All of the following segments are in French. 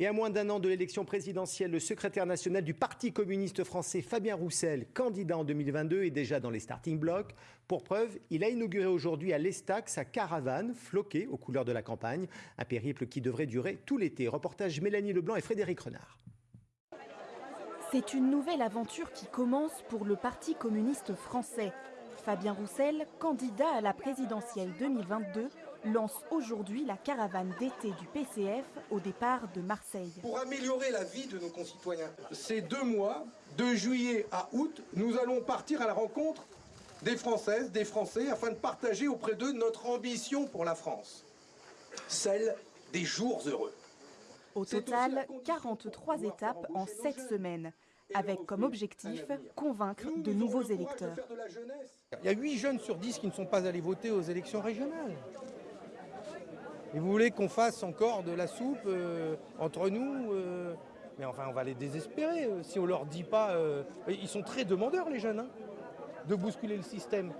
Et à moins d'un an de l'élection présidentielle, le secrétaire national du Parti communiste français, Fabien Roussel, candidat en 2022, est déjà dans les starting blocks. Pour preuve, il a inauguré aujourd'hui à l'Estac sa caravane floquée aux couleurs de la campagne, un périple qui devrait durer tout l'été. Reportage Mélanie Leblanc et Frédéric Renard. C'est une nouvelle aventure qui commence pour le Parti communiste français. Fabien Roussel, candidat à la présidentielle 2022, lance aujourd'hui la caravane d'été du PCF au départ de Marseille. Pour améliorer la vie de nos concitoyens, ces deux mois, de juillet à août, nous allons partir à la rencontre des Françaises, des Français, afin de partager auprès d'eux notre ambition pour la France, celle des jours heureux. Au total, 43 étapes en 7 semaines, avec comme objectif convaincre de nouveaux électeurs. Il y a 8 jeunes sur 10 qui ne sont pas allés voter aux élections régionales. Et vous voulez qu'on fasse encore de la soupe euh, entre nous euh, Mais enfin, on va les désespérer euh, si on leur dit pas. ils sont très demandeurs, les jeunes, hein, de bousculer le système.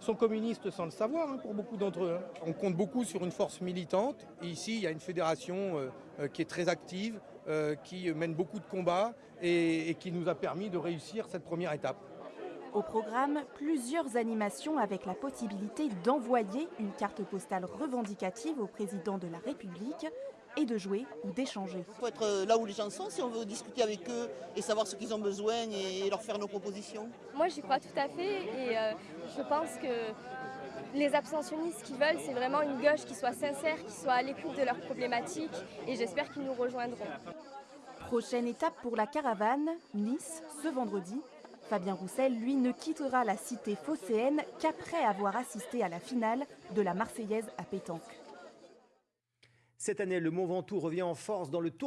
Ils sont communistes sans le savoir, hein, pour beaucoup d'entre eux. Hein. On compte beaucoup sur une force militante. Et ici, il y a une fédération qui est très active, qui mène beaucoup de combats et qui nous a permis de réussir cette première étape. Au programme, plusieurs animations avec la possibilité d'envoyer une carte postale revendicative au président de la République et de jouer ou d'échanger. Il faut être euh, là où les gens sont si on veut discuter avec eux et savoir ce qu'ils ont besoin et leur faire nos propositions. Moi j'y crois tout à fait et euh, je pense que les abstentionnistes qui veulent, c'est vraiment une gauche qui soit sincère, qui soit à l'écoute de leurs problématiques et j'espère qu'ils nous rejoindront. Prochaine étape pour la caravane, Nice, ce vendredi, Fabien Roussel, lui, ne quittera la cité phocéenne qu'après avoir assisté à la finale de la Marseillaise à pétanque. Cette année, le Mont Ventoux revient en force dans le tour